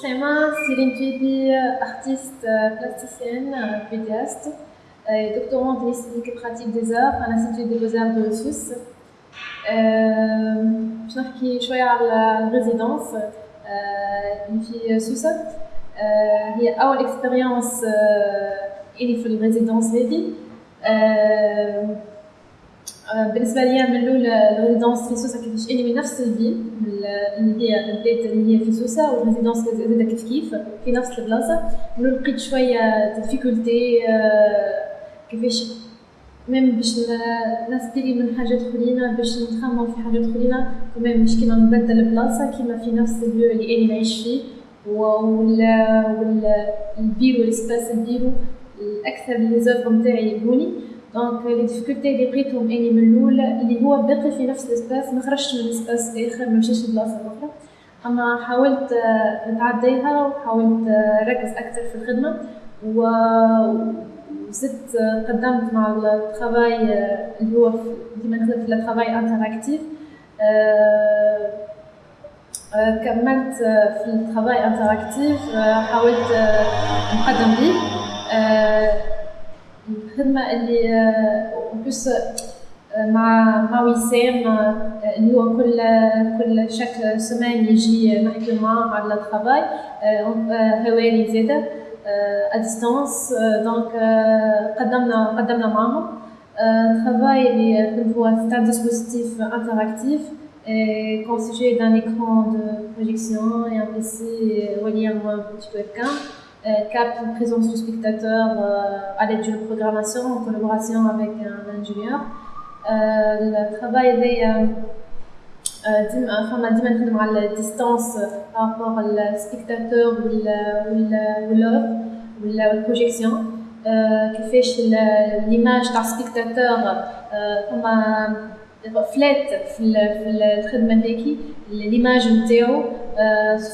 Shema Céline Tuibi, artiste plasticienne, pédiastre, et doctorante en esthétique et pratique des arts à l'Institut des Beaux-Arts de Suisse. باش نحكي شوية على الريزيدونس اللي في سوسة هي أول إكسبيريونس إلي في الريزيدونس هذه بالنسبة لي من الأول الريزيدونس في سوسة كيفاش إني من نفس الفيل اللي هي البيت اللي هي في سوسة والريزيدونس زادا كيف كيف في نفس البلاصة. من لقيت شوية ديفيكولتي كيفاش ميم باش نستيري من حاجات خلينا باش نتخمم في حاجات خلينا كمان مش كيما نبدل البلاصة كيما في نفس البيو اللي أنا نعيش فيه. ولا البيرو الاسباس البيرو الأكثر لي زوفر نتاعي يبوني. دونك لي ديفيكولتي اللي لقيتهم اني من الأول اللي هو باقي في نفس الاسباس ما خرجتش من الاسباس اخر ما مشيتش لبلاصه أخرى أما حاولت نتعديها وحاولت نركز أكثر في الخدمة. و وزدت قدمت مع الترافاي اللي هو ديما نخدم في الترافاي انتراكتيف كملت في الترافاي انتراكتيف حاولت نقدم به. الخدمه اللي بلوس مع مع وسام اللي هو كل كل شك سمان يجي نحكي معاه على الترافاي هواري زادة ا ديستانس دونك قدمنا قدمنا معاهم travail اللي هو dispositif interactif et constitué d'un écran de projection et un PC reliant un petit webcam. capte une présence du spectateur à l'aide d'une programmation en collaboration avec un ingénieur. le travail est فما ديما نخدم على الديستانس بارابور السبيكتاتور واللوف والبروجيكسيون كيفاش ليماج تاع السبيكتاتور فما فلات في في الخدمه هذيك ليماج نتاعو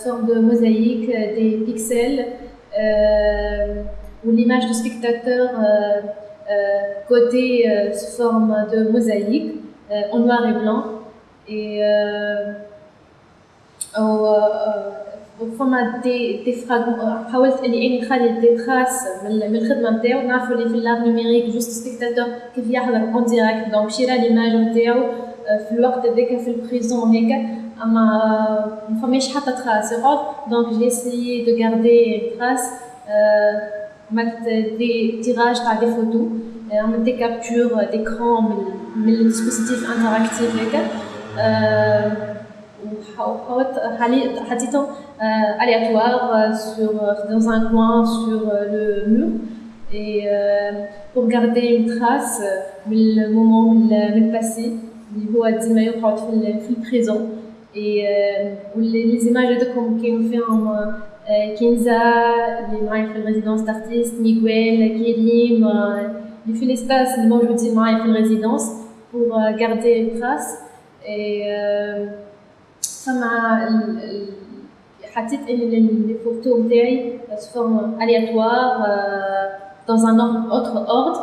فورم دو موزايك دي بيكسل والليماج دو سبيكتاتور côté sous forme de mosaïque en noir et blanc et فما دي دي فراغمون حاولت اني اني نخلي دي تراس من الخدمه نتاعو نعرفوا اللي في اللاب نوميريك جوست سبيكتاتور كيف يحضر اون ديريكت دونك شيرا ليماج نتاعو في الوقت هذاك في البريزون هيك اما ما فماش حتى تراس يقعد دونك جي اسيي دو غاردي تراس عملت دي تيراج تاع دي فوتو عملت دي كابتور ديكرون من من الديسبوزيتيف انتراكتيف هيك وحاولت حطيتهم aléatoire sur, dans un coin sur le mur et pour garder une trace من المومون من الباسي اللي هو ديما يقعد في في البريزون اي لي زيماج هذوكم كاين فيهم كنزة اللي معايا في الريزيدونس دارتيست ميغويل كريم اللي في ليسباس اللي موجودين معايا في الريزيدونس pour garder une trace et فما حطيت لي فوتو نتاعي sous forme aléatoire dans un autre ordre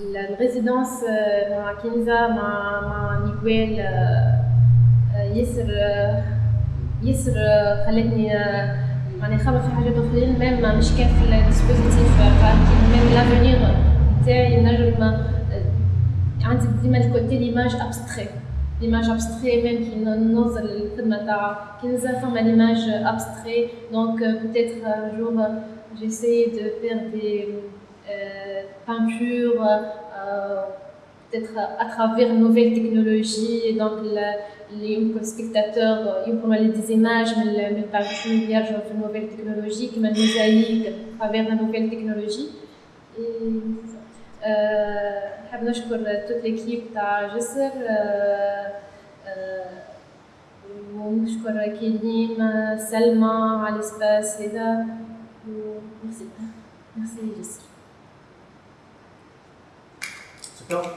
الريزيدونس مع كنزة مع مع ميغويل ياسر ياسر خلتني معني نخمم في حاجات أخرين. ميم مش كان في الديسبوزيتيف ميم لافونيغ نتاعي نجم عندي ديما الكوتي ليماج ابستري ليماج ابستري ميم كي نوصل الخدمه تاع كنزة فما ليماج ابستري دونك peut-être un jour j'essaie de faire des euh, peintures euh, peut-être à travers une nouvelle technologie et donc les spectateurs يمكن لي des images من من peintures يرجعوا في nouvelle technologie كما الموزايك à travers la nouvelle technologie et نحب نشكر توت ليكيب تاع جسر ونشكر كيلين سلمى على السباس هذا ميرسي ميرسي جسر よ。